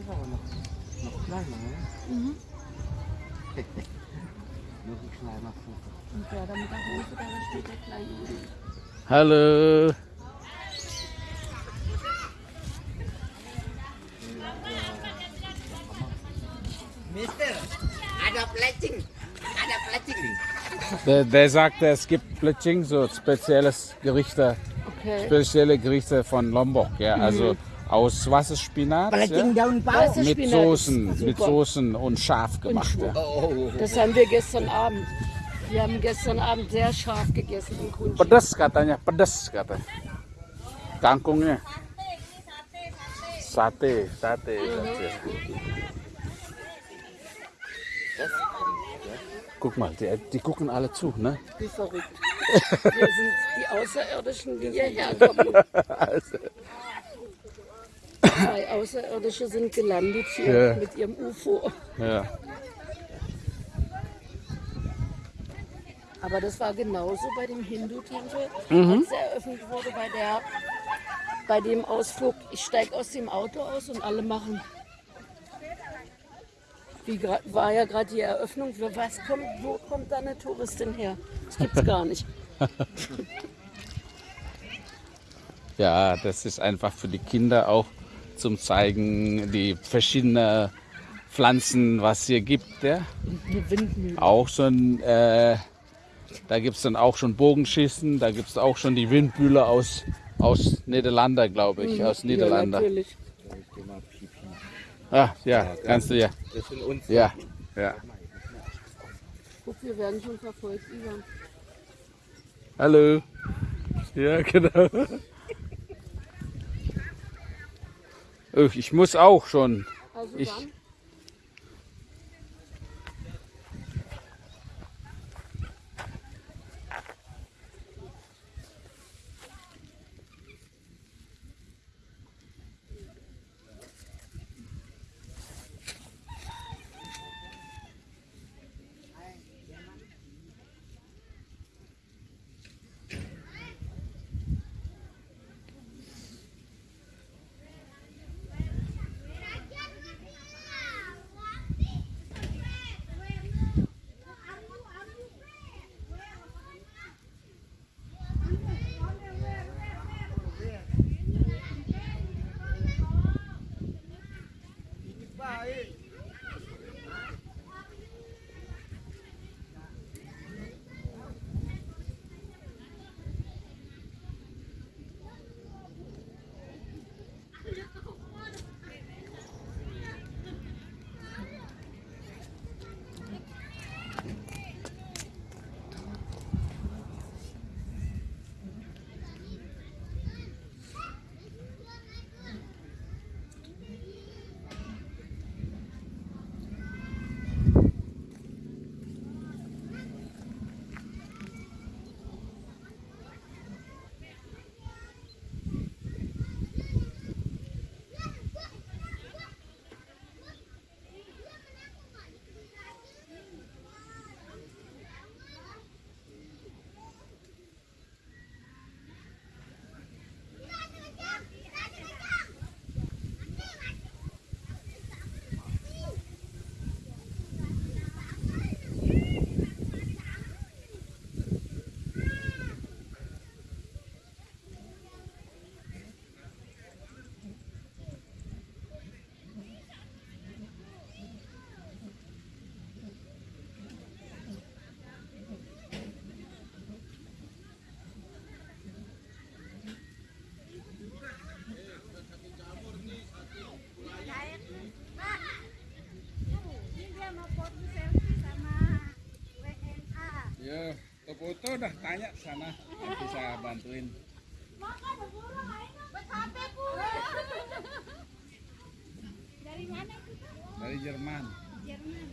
ist aber noch, noch kleiner, ne? Mhm. Noch ein kleiner Vogel. Und der da mit der Hose, da steht der kleine. Hallo. Mister, ada plecing. Ada plecing. Der, der sagte, es gibt Pletching, so spezielles Gerichte, Okay. spezielle Gerichte von Lombok, ja, also aus was ist Spinat, Plecing ja? mit Soßen, mit. Soßen und scharf gemacht, ja. Oh, Das haben wir gestern Abend. Wir haben gestern Abend sehr scharf gegessen in Kunci. Pedas katanya, pedas katanya. Kangkungnya. Sate, sate. sate. Guck mal, die, die gucken alle zu, ne? Wie verrückt. Wir sind die Außerirdischen, die hierher kommen. Also, Zwei Außerirdische sind gelandet hier Ja. mit ihrem UFO. ja. Aber das war genauso bei dem Hindu-Tempel, Mhm. als er eröffnet wurde, bei, der, bei dem Ausflug. Ich steige aus dem Auto aus und alle machen. Wie war ja gerade die Eröffnung. Für was kommt, wo kommt da eine Touristin her? Das gibt's gar nicht. ja, das ist einfach für die Kinder auch zum Zeigen, die verschiedenen Pflanzen, was hier gibt. Ja? Eine Windmühle. Auch schon, äh, da gibt es dann auch schon Bogenschießen, da gibt es auch schon die Windmühle aus, aus Niederlande, glaube ich, aus Ja, Niederlande. natürlich. Ah, ja, kannst du ja. Das sind uns. Ja, ja. Guck, wir werden schon verfolgt, Ivan. Hallo. Ja, genau. Oh, Ich muss auch schon. Also Ich- Ya, foto udah tanya sana bisa bantuin. Dari mana itu? Dari. Jerman.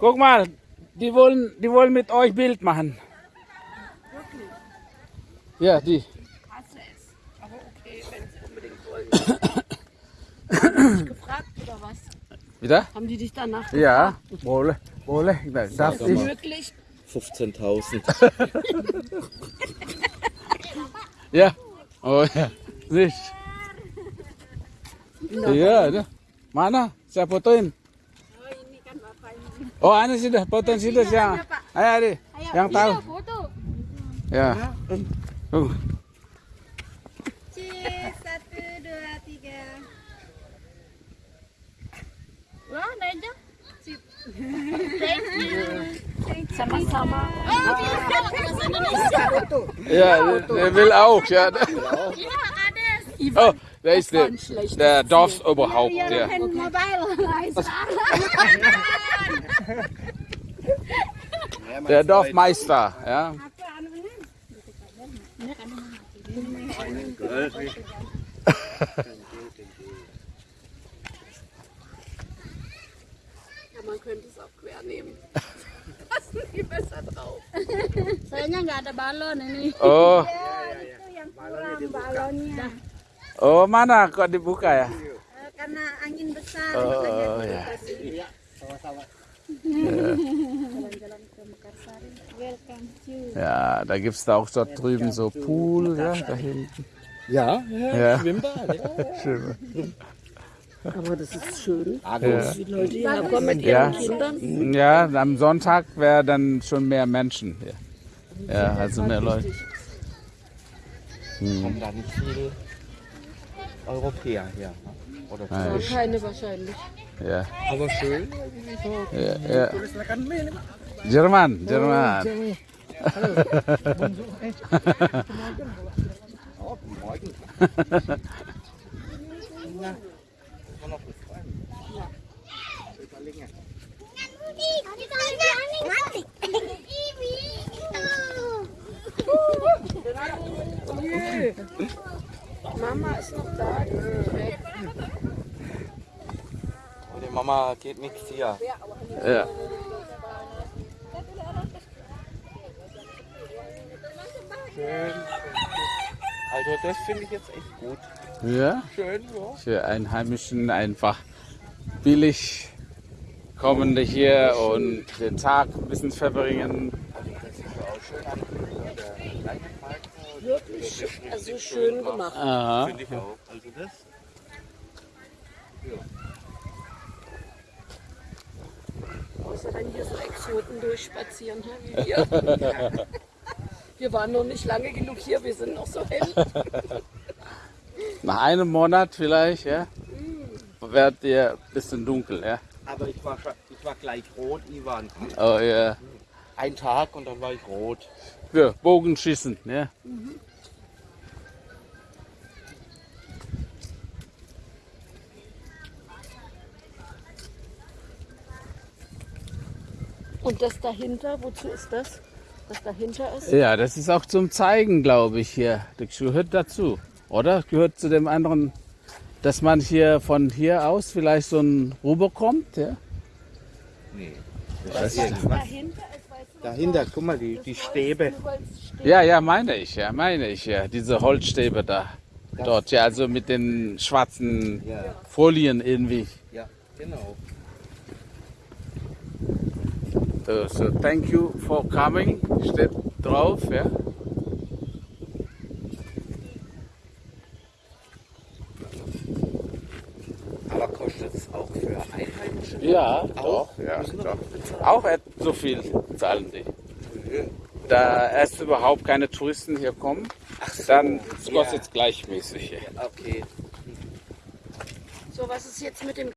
Guck, mal, die wollen, die wollen mit euch Bild machen. Ja, die. hasse es. Aber okay, wenn sie unbedingt wollen. Haben die dich gefragt oder was? Wieder? Haben die dich danach Ja, boleh, boleh. Darf gefragt? ich? Möglich? 15.000. Ja. Oh ja. Nicht. Iya, ada. Mana? Saya fotoin. Oh, anu sudah, fotoin situ siang. Ayo, Adi. Yang tahu. Foto. Ya. Oh. Cheers. Satu, dua, tiga. Wah, Naija. Sip. Thank you. Sama-sama. Oh, bisa bahasa Indonesia. Ja, der will auch, ja. Ja, ada. Oh, der ist der, der Dorfsoberhaupt, ja. Mobile. Der Dorfmeister, ja. Ja, man könnte es auch quer nehmen. Passen die besser drauf. Soalnya nggak ada balon ini. Oh, Itu yang kurang balonnya. Oh mana kok dibuka ya? Karena angin besar. Oh, ya. Ja, da gibt es da auch dort drüben so Pool, ja, da hinten. Ja, Ja. Schwimmbad. Ja. Schön. Aber das ist schön. Ja. Die Leute hierher kommen mit Ja. ihren Kindern. ja, am Sonntag wäre dann schon mehr Menschen hier. Ja, also mehr Leute. Kommen da nicht viele Europäer ne? Oder Ja, Ja, keine wahrscheinlich. Ja, Aber schön. ja, ja. Jerman, Jerman. Mama ist noch da. die ist weg. Und die Mama geht nichts hier. Ja. Schön. Also das finde ich jetzt echt gut. ja, Schön, ja. für Einheimischen einfach billig kommende hier und den Tag ein bisschen verbringen. Wirklich schön, also schön gemacht. Aha. Finde ich auch. Also das. Außer wenn hier so Exoten durchspazieren, wie wir. Wir waren noch nicht lange genug hier, wir sind noch so hell. Nach einem Monat vielleicht, ja, werdet ihr ein bisschen dunkel, ja. Aber ich war, schon- ich war gleich rot, Ivan. Oh ja. Ein Tag und dann war ich rot. Ja, Bogenschießen, ja. Und das dahinter, wozu ist das? Das dahinter ist? Ja, das ist auch zum Zeigen, glaube ich, hier. Das gehört dazu, oder? Gehört zu dem anderen, dass man hier von hier aus vielleicht so ein rüberkommt, ja? Nee. Das dahinter ist, du, Dahinter, guck mal, die, die Stäbe. Ja, ja, meine ich, ja, meine ich, ja. Diese Holzstäbe da. Dort, ja, also mit den schwarzen Ja, Folien irgendwie. ja, genau. So, so thank you for coming, steht drauf, ja. Aber kostet es auch für Einheimische? Ja, Auch? doch, ja, doch. Auch so viel zahlen die. Da erst überhaupt keine Touristen hier kommen, dann kostet es gleichmäßig. Okay. So, was ist jetzt mit dem